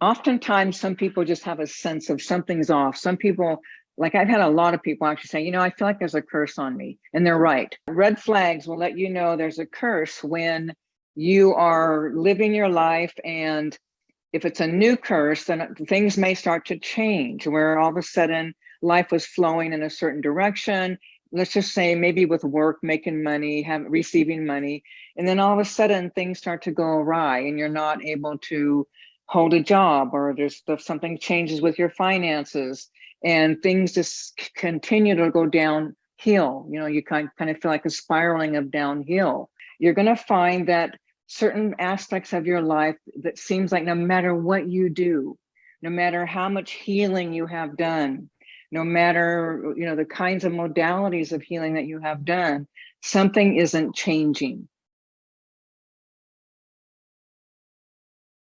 oftentimes some people just have a sense of something's off. Some people, like I've had a lot of people actually say, you know, I feel like there's a curse on me. And they're right. Red flags will let you know there's a curse when you are living your life and if it's a new curse, then things may start to change where all of a sudden life was flowing in a certain direction. Let's just say maybe with work, making money, have receiving money, and then all of a sudden things start to go awry and you're not able to hold a job or there's something changes with your finances and things just continue to go downhill. You know, you kind, kind of feel like a spiraling of downhill. You're going to find that certain aspects of your life that seems like no matter what you do, no matter how much healing you have done, no matter you know the kinds of modalities of healing that you have done, something isn't changing.